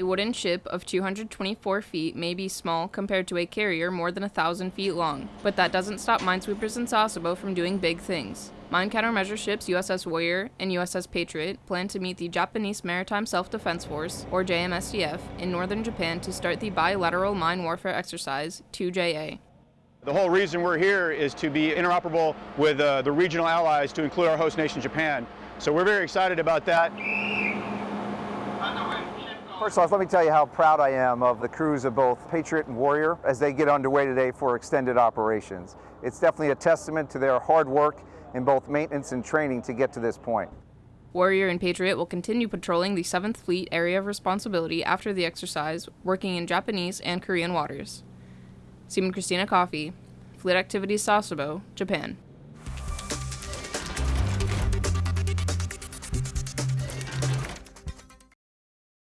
A wooden ship of 224 feet may be small compared to a carrier more than a thousand feet long, but that doesn't stop minesweepers in Sasebo from doing big things. Mine countermeasure ships USS Warrior and USS Patriot plan to meet the Japanese Maritime Self-Defense Force, or JMSDF, in northern Japan to start the bilateral mine warfare exercise 2JA. The whole reason we're here is to be interoperable with uh, the regional allies to include our host nation, Japan. So we're very excited about that. First off, let me tell you how proud I am of the crews of both Patriot and Warrior as they get underway today for extended operations. It's definitely a testament to their hard work in both maintenance and training to get to this point. Warrior and Patriot will continue patrolling the 7th Fleet area of responsibility after the exercise, working in Japanese and Korean waters. Seaman Christina Coffey, Fleet Activities Sasebo, Japan.